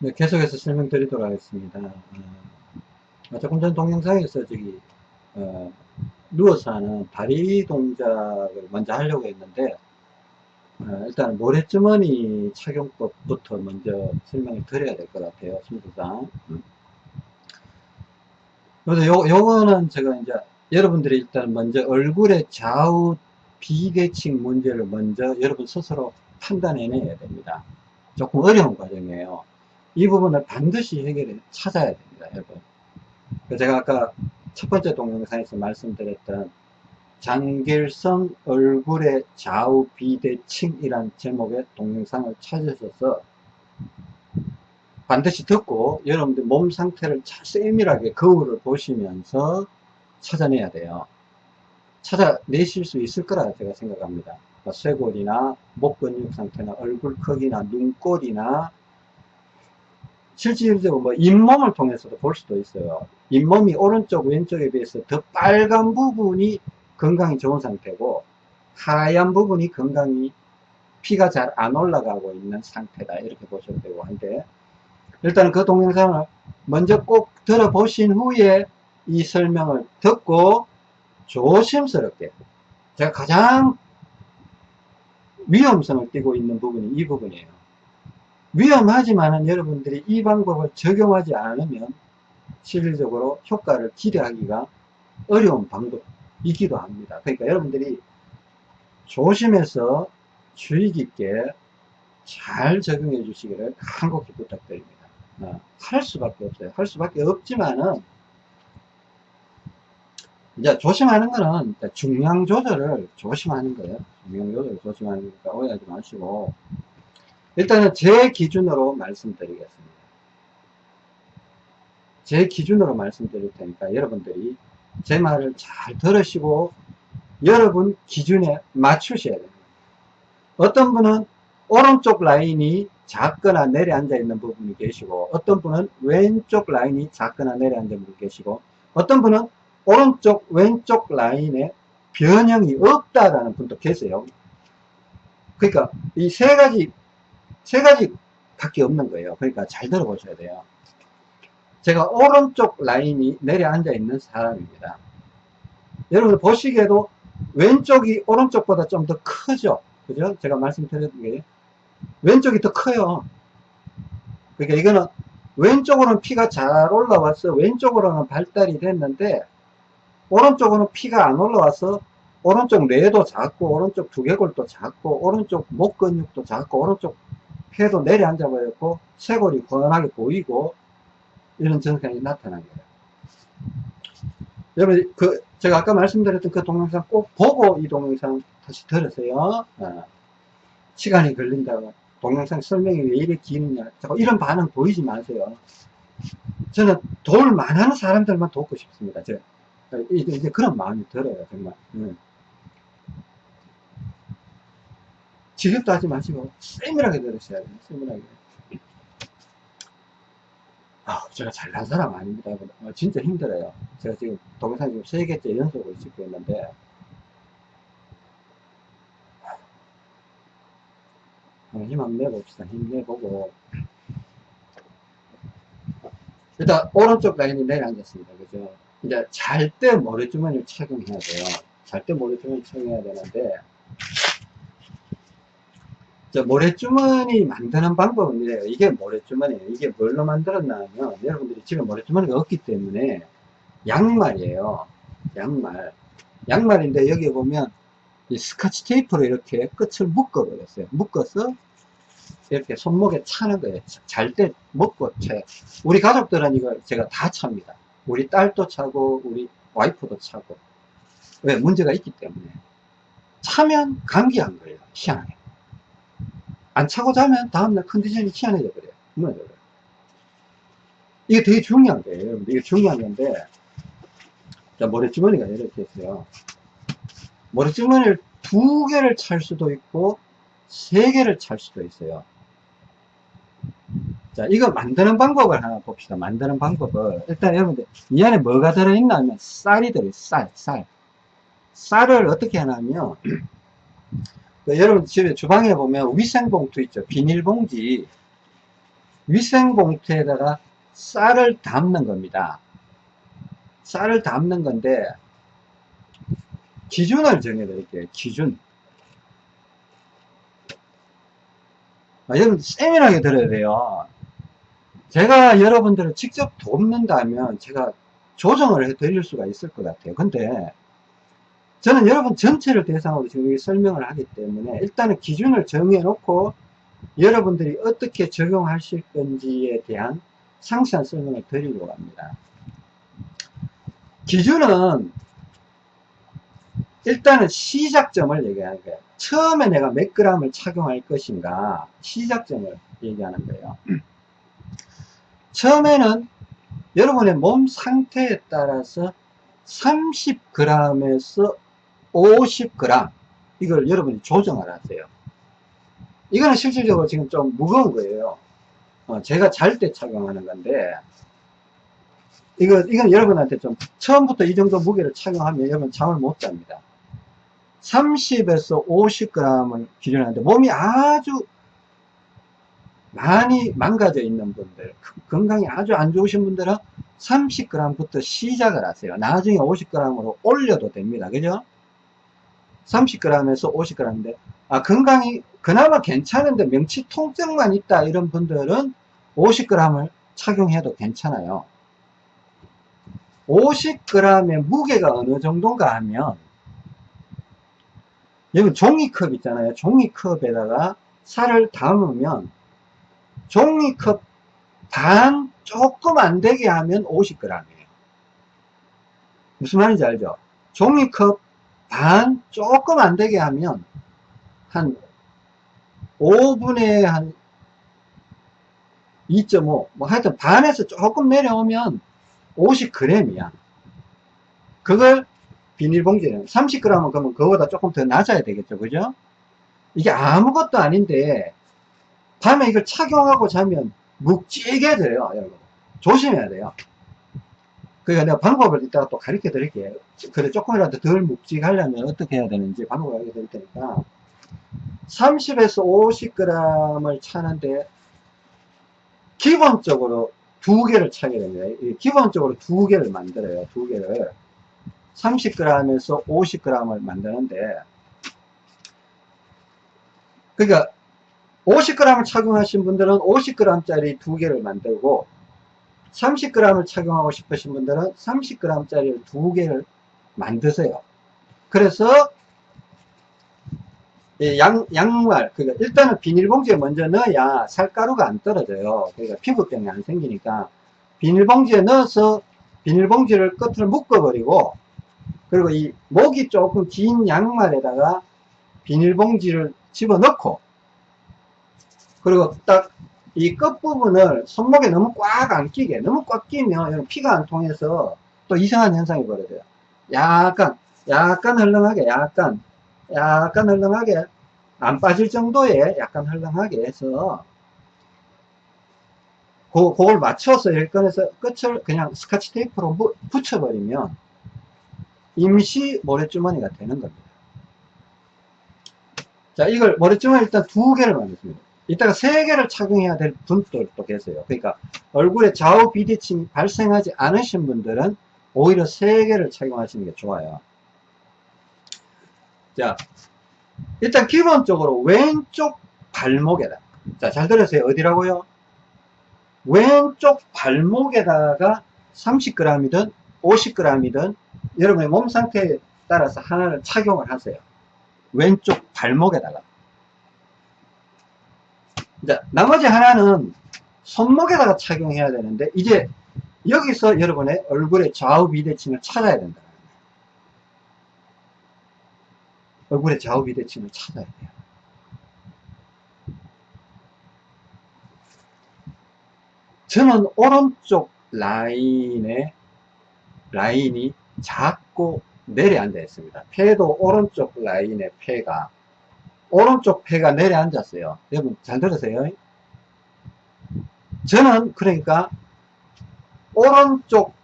네, 계속해서 설명드리도록 하겠습니다. 어, 조금 전 동영상에서 저기 어, 누워서 하는 다리 동작을 먼저 하려고 했는데 어, 일단 모래주머니 착용법부터 먼저 설명을 드려야 될 것 같아요. 순서상. 그래서 요, 요거는 제가 이제 여러분들이 일단 먼저 얼굴의 좌우 비대칭 문제를 먼저 여러분 스스로 판단해내야 됩니다. 조금 어려운 과정이에요. 이 부분을 반드시 해결해 찾아야 됩니다, 여러분. 제가 아까 첫 번째 동영상에서 말씀드렸던 장길성 얼굴의 좌우 비대칭이란 제목의 동영상을 찾으셔서 반드시 듣고 여러분들 몸 상태를 세밀하게 거울을 보시면서 찾아내야 돼요. 찾아내실 수 있을 거라 제가 생각합니다. 뭐 쇄골이나 목 근육 상태나 얼굴 크기나 눈꼴이나 실질적으로 뭐 잇몸을 통해서도 볼 수도 있어요. 잇몸이 오른쪽 왼쪽에 비해서 더 빨간 부분이 건강이 좋은 상태고 하얀 부분이 건강이 피가 잘 안 올라가고 있는 상태다 이렇게 보셔도 되고 한데 일단 그 동영상을 먼저 꼭 들어보신 후에 이 설명을 듣고 조심스럽게 제가 가장 위험성을 띠고 있는 부분이 이 부분이에요. 위험하지만은 여러분들이 이 방법을 적용하지 않으면 실질적으로 효과를 기대하기가 어려운 방법이기도 합니다. 그러니까 여러분들이 조심해서 주의 깊게 잘 적용해 주시기를 간곡히 부탁드립니다. 어, 할 수밖에 없어요. 할 수밖에 없지만은 이제 조심하는 거는 중량 조절을 조심하는 거예요. 중량 조절을 조심하는 거니까 오해하지 마시고 일단은 제 기준으로 말씀드리겠습니다. 제 기준으로 말씀드릴 테니까 여러분들이 제 말을 잘 들으시고 여러분 기준에 맞추셔야 됩니다. 어떤 분은 오른쪽 라인이 작거나 내려앉아 있는 부분이 계시고 어떤 분은 왼쪽 라인이 작거나 내려앉아 있는 분이 계시고 어떤 분은 오른쪽 왼쪽 라인에 변형이 없다라는 분도 계세요. 그러니까 이 세 가지 세 가지 밖에 없는 거예요. 그러니까 잘 들어보셔야 돼요. 제가 오른쪽 라인이 내려앉아 있는 사람입니다. 여러분 보시기에도 왼쪽이 오른쪽보다 좀 더 크죠? 그죠? 제가 말씀드렸던 게 왼쪽이 더 커요. 그러니까 이거는 왼쪽으로는 피가 잘 올라와서 왼쪽으로는 발달이 됐는데 오른쪽으로는 피가 안 올라와서 오른쪽 뇌도 작고 오른쪽 두개골도 작고 오른쪽 목 근육도 작고 오른쪽 폐도 내려앉아 버렸고 쇄골이 훤하게 보이고 이런 증상이 나타난 거예요. 여러분 그 제가 아까 말씀드렸던 그 동영상 꼭 보고 이 동영상 다시 들으세요. 어. 시간이 걸린다고 동영상 설명이 왜 이렇게 기느냐 이런 반응 보이지 마세요. 저는 도울 만한 사람들만 돕고 싶습니다. 제가 이제 그런 마음이 들어요 정말. 응. 지겹도 하지 마시고 세밀하게 들으셔야 돼요. 세밀하게. 아, 제가 잘난 사람 아닙니다. 어, 진짜 힘들어요. 제가 지금 동영상 지금 세 개째 연속으로 찍고 있는데 힘 한번 내봅시다. 힘내보고 일단 오른쪽 라인이 내려앉았습니다. 그죠? 이제 잘 때 모래주머니를 착용해야 돼요. 잘 때 모래주머니 착용해야 되는데 저 모래주머니 만드는 방법은 이래요. 이게 모래주머니예요. 이게 뭘로 만들었나 하면 여러분들이 집에 모래주머니가 없기 때문에 양말이에요. 양말. 양말인데 여기 보면 이 스카치 테이프로 이렇게 끝을 묶어 버렸어요. 묶어서 이렇게 손목에 차는 거예요. 잘 때 먹고 차요. 우리 가족들은 이거 제가 다 찹니다. 우리 딸도 차고 우리 와이프도 차고 왜 문제가 있기 때문에 차면 감기한 거예요. 희한하게. 안 차고 자면 다음날 컨디션이 희한해져 버려요. 무너져 버려요. 이게 되게 중요한 거예요. 여러분들. 이게 중요한 건데, 자, 모래주머니가 이렇게 있어요. 모래주머니를 두 개를 찰 수도 있고, 세 개를 찰 수도 있어요. 자, 이거 만드는 방법을 하나 봅시다. 만드는 방법을. 일단 여러분들, 이 안에 뭐가 들어있나 하면 쌀이 들어있어요. 쌀, 쌀. 쌀을 어떻게 하냐면, 그 여러분 집에 주방에 보면 위생봉투 있죠. 비닐봉지. 위생봉투에다가 쌀을 담는 겁니다. 쌀을 담는 건데 기준을 정해 드릴게요. 기준. 아, 여러분 세밀하게 들어야 돼요. 제가 여러분들을 직접 돕는다면 제가 조정을 해 드릴 수가 있을 것 같아요. 근데 저는 여러분 전체를 대상으로 지금 설명을 하기 때문에 일단은 기준을 정해 놓고 여러분들이 어떻게 적용하실 건지에 대한 상세한 설명을 드리려고 합니다. 기준은 일단은 시작점을 얘기하는 거예요. 처음에 내가 몇 g을 착용할 것인가 시작점을 얘기하는 거예요. 처음에는 여러분의 몸 상태에 따라서 30g에서 50g 이걸 여러분이 조정을 하세요. 이거는 실질적으로 지금 좀 무거운 거예요. 어, 제가 잘 때 착용하는 건데 이거 이건 여러분한테 좀 처음부터 이 정도 무게를 착용하면 여러분 잠을 못 잡니다. 30에서 50g을 기준하는데 몸이 아주 많이 망가져 있는 분들 건강이 아주 안 좋으신 분들은 30g부터 시작을 하세요 나중에 50g으로 올려도 됩니다 그죠 30g에서 50g인데 아 건강이 그나마 괜찮은데 명치 통증만 있다 이런 분들은 50g을 착용해도 괜찮아요 50g의 무게가 어느 정도인가 하면 여기 종이컵 있잖아요 종이컵에다가 살을 담으면 종이컵 반 조금 안 되게 하면 50g이에요. 무슨 말인지 알죠? 종이컵 반 조금 안 되게 하면 한 5분의 한 2.5, 뭐 하여튼 반에서 조금 내려오면 50g이야. 그걸 비닐봉지에 30g은 그러면 그거보다 조금 더 낮아야 되겠죠. 그죠? 이게 아무것도 아닌데 밤에 이걸 착용하고 자면 묵직해 져요 여러분 조심해야 돼요 그러니까 내가 방법을 이따가 또 가르쳐 드릴게요. 그래 조금이라도 덜 묵직하려면 어떻게 해야 되는지 방법을 알려 드릴 테니까. 30에서 50g을 차는데 기본적으로 두 개를 차게 됩니다. 기본적으로 두 개를 만들어요 두 개를. 30g에서 50g을 만드는데 그러니까 50g을 착용하신 분들은 50g짜리 두 개를 만들고 30g을 착용하고 싶으신 분들은 30g짜리 두 개를 만드세요. 그래서 양, 양말, 그러니까 일단은 비닐봉지에 먼저 넣어야 살가루가 안 떨어져요. 그러니까 피부병이 안 생기니까 비닐봉지에 넣어서 비닐봉지를 끝을 묶어버리고 그리고 이 목이 조금 긴 양말에다가 비닐봉지를 집어넣고 그리고 딱 이 끝부분을 손목에 너무 꽉 안 끼게 너무 꽉 끼면 피가 안 통해서 또 이상한 현상이 벌어져요 약간 약간 흘렁하게 약간 약간 흘렁하게 안 빠질 정도의 약간 흘렁하게 해서 그, 그걸 맞춰서 일건에서 끝을 그냥 스카치 테이프로 붙여버리면 임시 모래주머니가 되는 겁니다. 자, 이걸 모래주머니 일단 두 개를 만들습니다. 이따가 세 개를 착용해야 될 분들도 계세요. 그러니까 얼굴에 좌우 비대칭이 발생하지 않으신 분들은 오히려 세 개를 착용하시는 게 좋아요. 자, 일단 기본적으로 왼쪽 발목에다. 자, 잘 들으세요. 어디라고요? 왼쪽 발목에다가 30g이든 50g이든 여러분의 몸 상태에 따라서 하나를 착용을 하세요. 왼쪽 발목에다가. 자, 나머지 하나는 손목에다가 착용해야 되는데 이제 여기서 여러분의 얼굴의 좌우 비대칭을 찾아야 된다. 얼굴의 좌우 비대칭을 찾아야 돼요. 저는 오른쪽 라인에 라인이 작고 내려앉아 있습니다. 폐도 오른쪽 라인의 폐가 오른쪽 폐가 내려앉았어요. 여러분 잘 들으세요. 저는 그러니까 오른쪽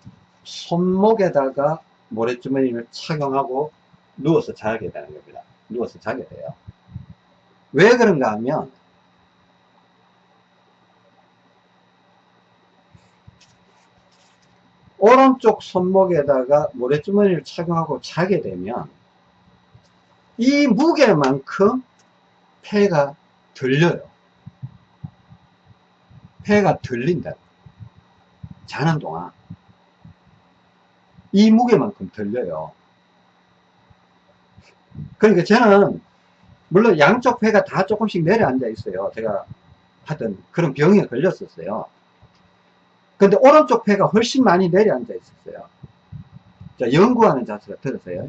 손목에다가 모래주머니를 착용하고 누워서 자게 되는 겁니다. 누워서 자게 돼요. 왜 그런가 하면 오른쪽 손목에다가 모래주머니를 착용하고 자게 되면 이 무게만큼 폐가 들려요. 폐가 들린다. 자는 동안. 이 무게만큼 들려요. 그러니까 저는 물론 양쪽 폐가 다 조금씩 내려앉아 있어요. 제가 하던 그런 병에 걸렸었어요. 근데 오른쪽 폐가 훨씬 많이 내려앉아 있었어요. 자, 연구하는 자세가 들었어요.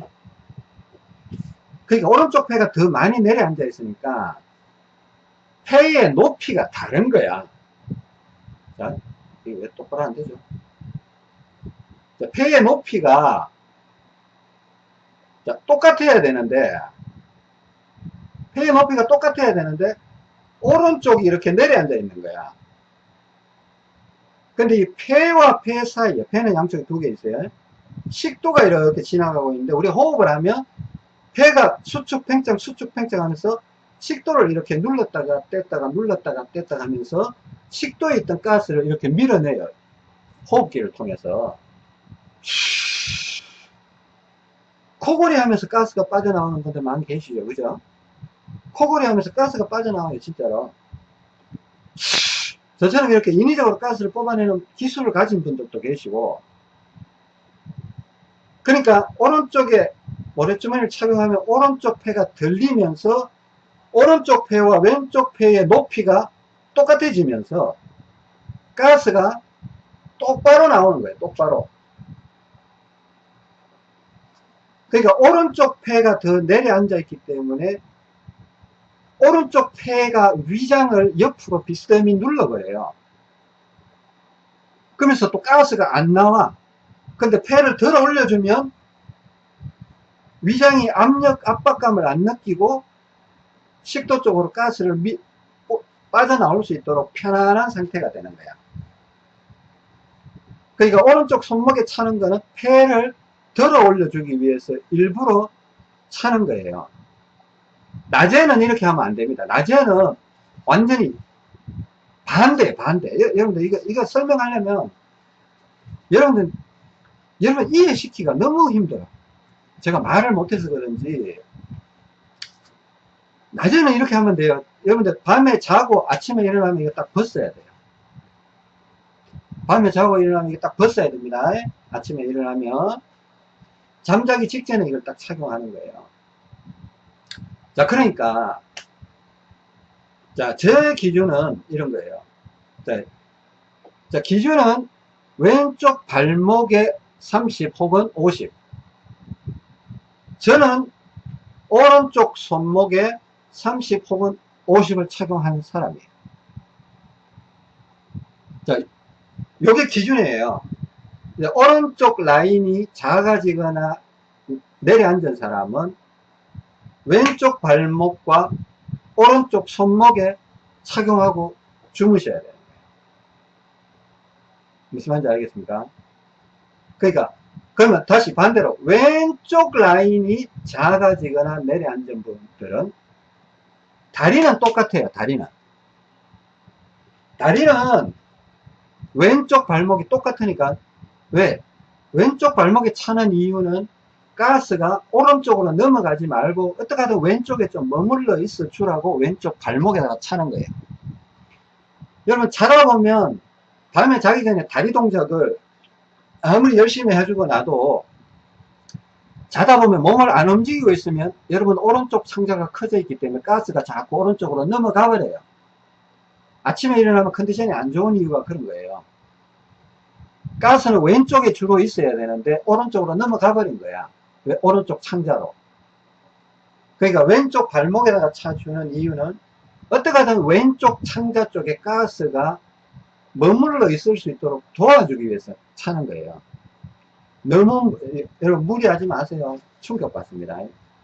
그러니까 오른쪽 폐가 더 많이 내려앉아 있으니까 폐의 높이가 다른 거야. 자, 이게 왜 똑바로 안 되죠? 자, 폐의 높이가 자, 똑같아야 되는데 폐의 높이가 똑같아야 되는데 오른쪽이 이렇게 내려앉아 있는 거야. 근데 이 폐와 폐 사이에 폐는 양쪽에 두 개 있어요. 식도가 이렇게 지나가고 있는데 우리 호흡을 하면 폐가 수축 팽창 수축 팽창 하면서 식도를 이렇게 눌렀다가 뗐다가 눌렀다가 뗐다가 하면서 식도에 있던 가스를 이렇게 밀어내요. 호흡기를 통해서. 코골이 하면서 가스가 빠져나오는 분들 많이 계시죠. 그죠? 코골이 하면서 가스가 빠져나와요. 진짜로. 저처럼 이렇게 인위적으로 가스를 뽑아내는 기술을 가진 분들도 계시고 그러니까 오른쪽에 모래주머니를 착용하면 오른쪽 폐가 들리면서 오른쪽 폐와 왼쪽 폐의 높이가 똑같아지면서 가스가 똑바로 나오는 거예요. 똑바로. 그러니까 오른쪽 폐가 더 내려앉아 있기 때문에 오른쪽 폐가 위장을 옆으로 비스듬히 눌러버려요. 그러면서 또 가스가 안 나와. 근데 폐를 들어 올려주면 위장이 압력, 압박감을 안 느끼고 식도 쪽으로 가스를 미, 빠져나올 수 있도록 편안한 상태가 되는 거야. 그러니까 오른쪽 손목에 차는 거는 폐를 들어 올려주기 위해서 일부러 차는 거예요. 낮에는 이렇게 하면 안 됩니다. 낮에는 완전히 반대, 반대. 여러분들, 이거, 이거 설명하려면, 여러분들, 여러분 이해시키기가 너무 힘들어. 제가 말을 못해서 그런지, 낮에는 이렇게 하면 돼요. 여러분들, 밤에 자고 아침에 일어나면 이거 딱 벗어야 돼요. 밤에 자고 일어나면 이거 딱 벗어야 됩니다. 아침에 일어나면. 잠자기 직전에 이걸 딱 착용하는 거예요. 자, 그러니까, 자, 제 기준은 이런 거예요. 자, 자 기준은 왼쪽 발목에 30 혹은 50. 저는 오른쪽 손목에 30 혹은 50을 착용하는 사람이에요. 자, 요게 기준이에요. 오른쪽 라인이 작아지거나 내려앉은 사람은 왼쪽 발목과 오른쪽 손목에 착용하고 주무셔야 돼요. 무슨 말인지 알겠습니까? 그러니까 그러면 다시 반대로 왼쪽 라인이 작아지거나 내려앉은 분들은 다리는 똑같아요. 다리는 다리는 왼쪽 발목이 똑같으니까 왜? 왼쪽 발목에 차는 이유는 가스가 오른쪽으로 넘어가지 말고 어떻게 하든 왼쪽에 좀 머물러 있어 주라고 왼쪽 발목에다가 차는 거예요. 여러분 자다 보면 밤에 자기 전에 다리 동작을 아무리 열심히 해주고 나도 자다 보면 몸을 안 움직이고 있으면 여러분 오른쪽 창자가 커져 있기 때문에 가스가 자꾸 오른쪽으로 넘어가 버려요. 아침에 일어나면 컨디션이 안 좋은 이유가 그런 거예요. 가스는 왼쪽에 주로 있어야 되는데 오른쪽으로 넘어가 버린 거야. 오른쪽 창자로. 그러니까 왼쪽 발목에다가 차주는 이유는 어떻게 하든 왼쪽 창자 쪽에 가스가 머물러 있을 수 있도록 도와주기 위해서 차는 거예요. 너무 여러분 무리하지 마세요. 충격받습니다.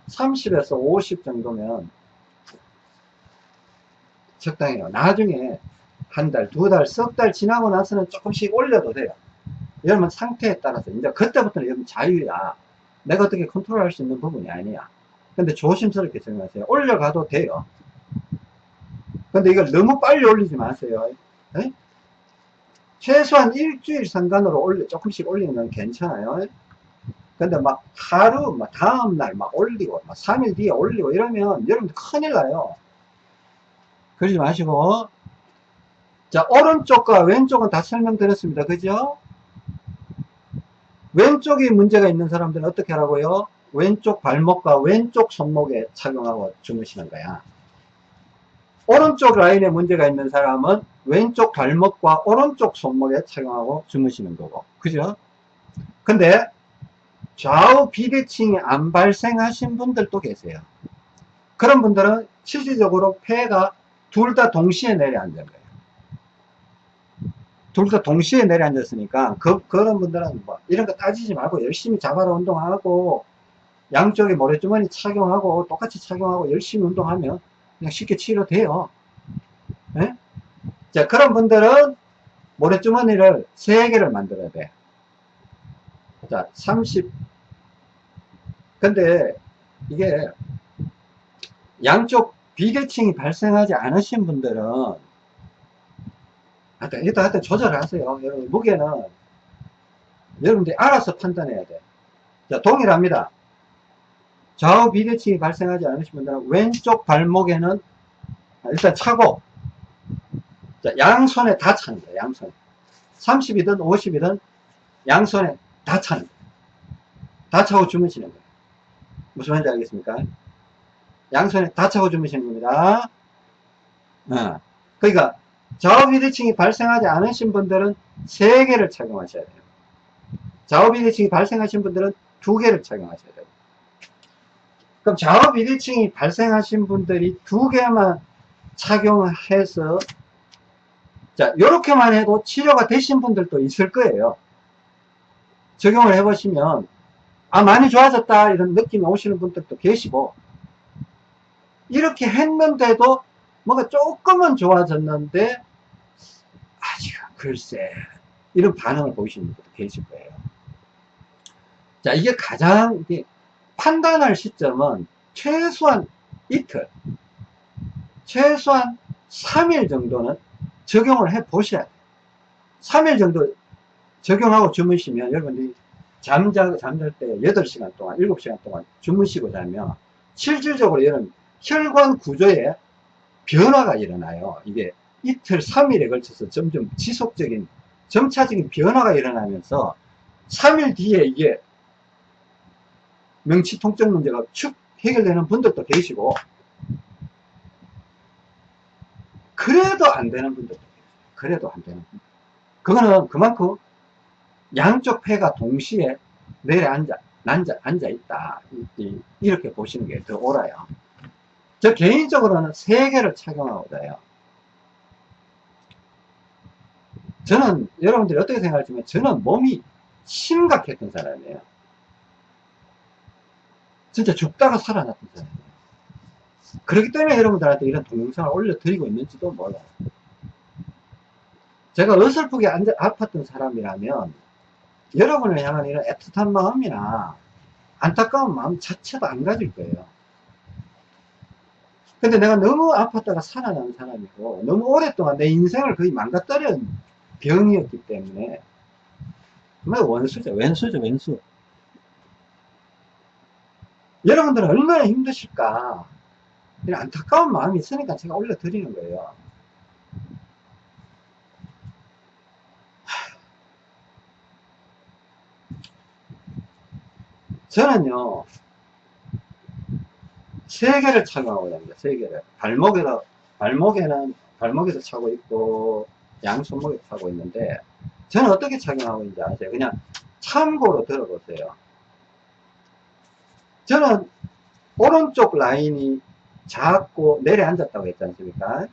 30에서 50 정도면 적당해요. 나중에 한 달, 두 달, 석 달 지나고 나서는 조금씩 올려도 돼요. 여러분 상태에 따라서 이제 그때부터는 여러분 자유야. 내가 어떻게 컨트롤할 수 있는 부분이 아니야. 근데 조심스럽게 생각하세요. 올려가도 돼요. 근데 이걸 너무 빨리 올리지 마세요. 에? 최소한 일주일 상간으로 올려, 조금씩 올리는 건 괜찮아요. 근데 막 하루, 막 다음날 막 올리고, 막 3일 뒤에 올리고 이러면 여러분들 큰일 나요. 그러지 마시고. 자, 오른쪽과 왼쪽은 다 설명드렸습니다. 그죠? 왼쪽이 문제가 있는 사람들은 어떻게 하라고요? 왼쪽 발목과 왼쪽 손목에 착용하고 주무시는 거야. 오른쪽 라인에 문제가 있는 사람은 왼쪽 발목과 오른쪽 손목에 착용하고 주무시는 거고. 그죠? 근데 좌우 비대칭이 안 발생하신 분들도 계세요. 그런 분들은 실질적으로 폐가 둘 다 동시에 내려앉은 거예요. 둘 다 동시에 내려앉았으니까 그, 그런 분들은 뭐 이런 거 따지지 말고 열심히 자바라 운동하고 양쪽에 모래주머니 착용하고 똑같이 착용하고 열심히 운동하면 그냥 쉽게 치료돼요. 네? 자, 그런 분들은 모래주머니를 3개를 만들어야 돼. 자, 30. 근데 이게 양쪽 비대칭이 발생하지 않으신 분들은 하여튼, 일단, 하여튼 조절하세요. 여러분, 무게는 여러분들이 알아서 판단해야 돼. 자, 동일합니다. 좌우 비대칭이 발생하지 않으신 분들은 왼쪽 발목에는 일단 차고, 자, 양손에 다 차는 거예요, 양손에. 30이든 50이든 양손에 다 차는 거예요. 다 차고 주무시는 거예요. 무슨 말인지 알겠습니까? 양손에 다 차고 주무시는 겁니다. 어. 그러니까 좌우 비대칭이 발생하지 않으신 분들은 3개를 착용하셔야 돼요. 좌우 비대칭이 발생하신 분들은 2개를 착용하셔야 돼요. 그럼 좌우 비대칭이 발생하신 분들이 2개만 착용해서 자, 요렇게만 해도 치료가 되신 분들도 있을 거예요. 적용을 해보시면 아 많이 좋아졌다 이런 느낌이 오시는 분들도 계시고 이렇게 했는데도 뭔가 조금은 좋아졌는데 아직 글쎄 이런 반응을 보이시는 분들도 계실 거예요 자 이게 가장 판단할 시점은 최소한 이틀 최소한 3일 정도는 적용을 해 보셔야 돼요 3일 정도 적용하고 주무시면 여러분들이 잠자, 잠잘 때 8시간 동안 7시간 동안 주무시고 자면 실질적으로 이런 혈관 구조에 변화가 일어나요. 이게 이틀, 3일에 걸쳐서 점점 지속적인, 점차적인 변화가 일어나면서 3일 뒤에 이게 명치 통증 문제가 축 해결되는 분들도 계시고, 그래도 안 되는 분들도 계세요. 그래도 안 되는 분들. 그거는 그만큼 양쪽 폐가 동시에 내려앉아, 앉아, 앉아 있다. 이렇게 보시는 게 더 옳아요. 저 개인적으로는 세 개를 착용하고자 해요. 저는 여러분들이 어떻게 생각하시면 저는 몸이 심각했던 사람이에요. 진짜 죽다가 살아났던 사람이에요. 그렇기 때문에 여러분들한테 이런 동영상을 올려드리고 있는지도 몰라요. 제가 어설프게 앉아, 아팠던 사람이라면 여러분을 향한 이런 애틋한 마음이나 안타까운 마음 자체도 안 가질 거예요. 근데 내가 너무 아팠다가 살아난 사람이고 너무 오랫동안 내 인생을 거의 망가뜨린 병이었기 때문에 정말 원수죠 왼수죠 왼수 여러분들은 얼마나 힘드실까 이런 안타까운 마음이 있으니까 제가 올려드리는 거예요 저는요 세 개를 착용하고 다닙니다. 세 개를. 발목에다, 발목에는, 발목에서 차고 있고, 양손목에 차고 있는데, 저는 어떻게 착용하고 있는지 아세요? 그냥 참고로 들어보세요. 저는 오른쪽 라인이 작고 내려앉았다고 했지 않습니까?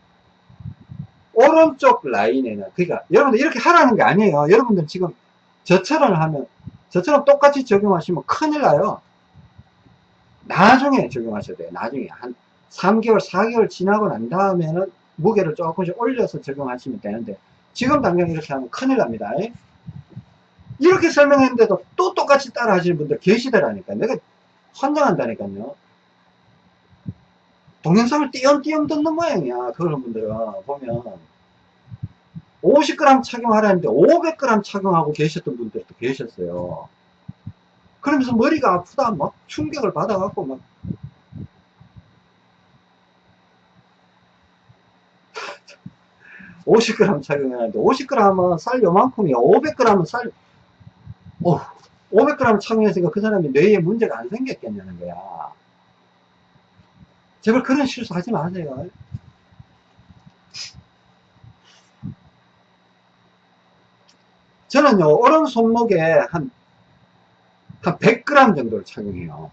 오른쪽 라인에는, 그러니까 여러분들 이렇게 하라는 게 아니에요. 여러분들 지금 저처럼 하면, 저처럼 똑같이 적용하시면 큰일 나요. 나중에 적용하셔야 돼요. 나중에 한 3개월, 4개월 지나고 난 다음에는 무게를 조금씩 올려서 적용하시면 되는데 지금 당장 이렇게 하면 큰일 납니다. 이렇게 설명했는데도 또 똑같이 따라 하시는 분들 계시더라니까. 내가 환장한다니까요. 동영상을 띄엄띄엄 듣는 모양이야. 그런 분들은 보면. 50g 착용하라는데 500g 착용하고 계셨던 분들도 계셨어요. 그러면서 머리가 아프다, 막 충격을 받아갖고 막 50g 착용하는데 50g은 쌀 요만큼이야. 500g은 쌀, 어, 500g 착용했으니까 그 사람이 뇌에 문제가 안 생겼겠냐는 거야. 제발 그런 실수 하지 마세요. 저는요, 오른 손목에 한, 한 100g 정도를 착용해요.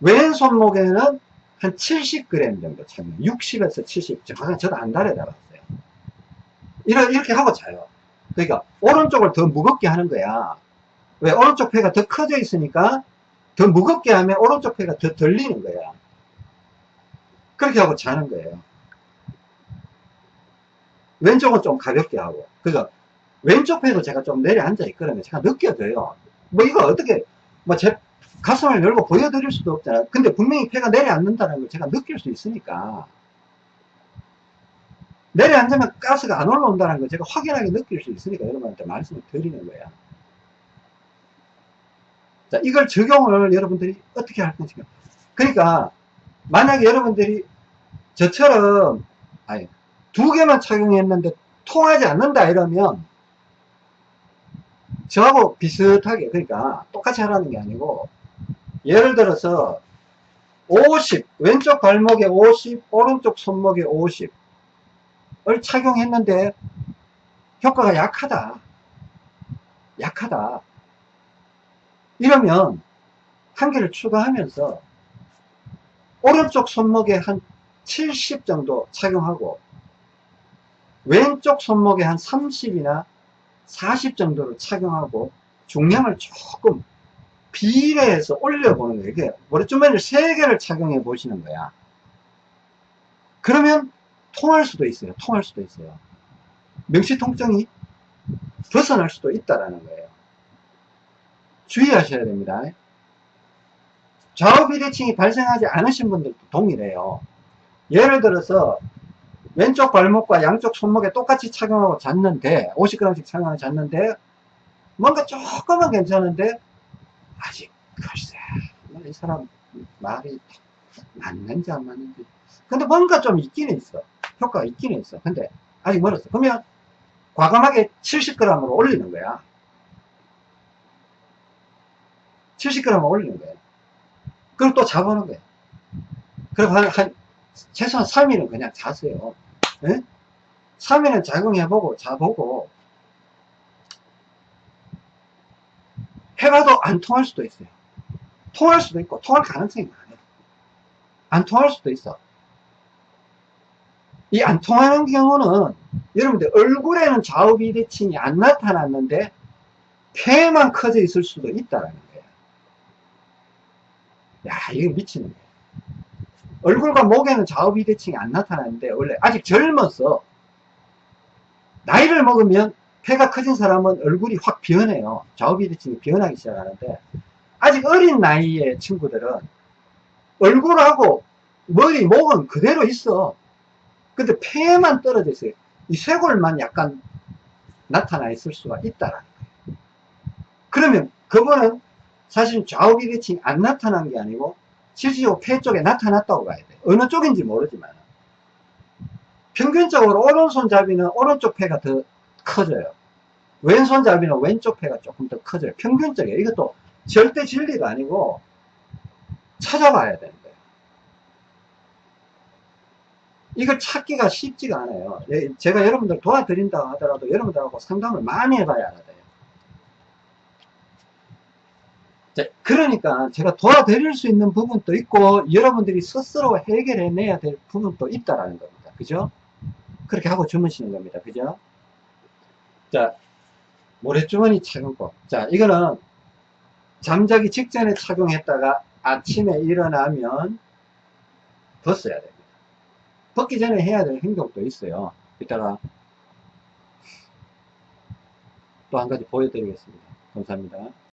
왼 손목에는 한 70g 정도 착용. 60에서 70. 정확히 저도 안 달에 달았어요. 이렇게 하고 자요. 그러니까, 오른쪽을 더 무겁게 하는 거야. 왜? 오른쪽 폐가 더 커져 있으니까 더 무겁게 하면 오른쪽 폐가 더 들리는 거야. 그렇게 하고 자는 거예요. 왼쪽은 좀 가볍게 하고. 그래서 왼쪽 폐도 제가 좀 내려앉아 있거든요. 제가 느껴져요. 뭐 이거 어떻게, 뭐 제 가슴을 열고 보여드릴 수도 없잖아요. 근데 분명히 폐가 내려앉는다는 걸 제가 느낄 수 있으니까. 내려앉으면 가스가 안 올라온다는 걸 제가 확연하게 느낄 수 있으니까 여러분한테 말씀을 드리는 거야. 자, 이걸 적용을 여러분들이 어떻게 할 것인가. 그러니까, 만약에 여러분들이 저처럼, 아니, 두 개만 착용했는데 통하지 않는다 이러면, 저하고 비슷하게, 그러니까 똑같이 하라는 게 아니고, 예를 들어서, 50, 왼쪽 발목에 50, 오른쪽 손목에 50을 착용했는데, 효과가 약하다. 약하다. 이러면 한 개를 추가하면서 오른쪽 손목에 한 70 정도 착용하고 왼쪽 손목에 한 30이나 40 정도를 착용하고 중량을 조금 비례해서 올려보는 거예요. 이게 머리주머니를 3개를 착용해 보시는 거야. 그러면 통할 수도 있어요. 통할 수도 있어요. 명치 통증이 벗어날 수도 있다라는 거예요. 주의하셔야 됩니다. 좌우 비대칭이 발생하지 않으신 분들도 동일해요. 예를 들어서 왼쪽 발목과 양쪽 손목에 똑같이 착용하고 잤는데 50g씩 착용하고 잤는데 뭔가 조금은 괜찮은데 아직 글쎄 뭐이 사람 말이 맞는지 안 맞는지 근데 뭔가 좀 있기는 있어 효과가 있기는 있어 근데 아직 멀었어 그러면 과감하게 70g으로 올리는 거야 70g 올리는 거예요. 그럼 또 자보는 거예요. 그리고 한, 한, 최소한 3일은 그냥 자세요. 네? 3일은 작용해보고, 자보고, 해봐도 안 통할 수도 있어요. 통할 수도 있고, 통할 가능성이 많아요. 안 통할 수도 있어. 이 안 통하는 경우는, 여러분들, 얼굴에는 좌우 비대칭이 안 나타났는데, 폐만 커져 있을 수도 있다라는 거예요. 야, 이거 미치는 거야. 얼굴과 목에는 좌우 비대칭이 안 나타나는데, 원래 아직 젊어서, 나이를 먹으면 폐가 커진 사람은 얼굴이 확 변해요. 좌우 비대칭이 변하기 시작하는데, 아직 어린 나이의 친구들은 얼굴하고 머리, 목은 그대로 있어. 근데 폐만 떨어져 있어요. 이 쇄골만 약간 나타나 있을 수가 있다라는 거예요. 그러면 그거는 사실 좌우 비대칭이 안 나타난 게 아니고 실질적으로 폐 쪽에 나타났다고 봐야 돼. 어느 쪽인지 모르지만 평균적으로 오른손잡이는 오른쪽 폐가 더 커져요. 왼손잡이는 왼쪽 폐가 조금 더 커져요. 평균적이에요. 이것도 절대 진리가 아니고 찾아봐야 거예요. 이걸 찾기가 쉽지가 않아요. 예, 제가 여러분들 도와드린다 하더라도 여러분들하고 상담을 많이 해봐야 알아요. 그러니까 제가 도와드릴 수 있는 부분도 있고 여러분들이 스스로 해결해내야 될 부분도 있다라는 겁니다. 그죠? 그렇게 하고 주무시는 겁니다. 그죠? 자, 모래주머니 착용법. 자, 이거는 잠자기 직전에 착용했다가 아침에 일어나면 벗어야 됩니다. 벗기 전에 해야 될 행동도 있어요. 이따가 또 한 가지 보여드리겠습니다. 감사합니다.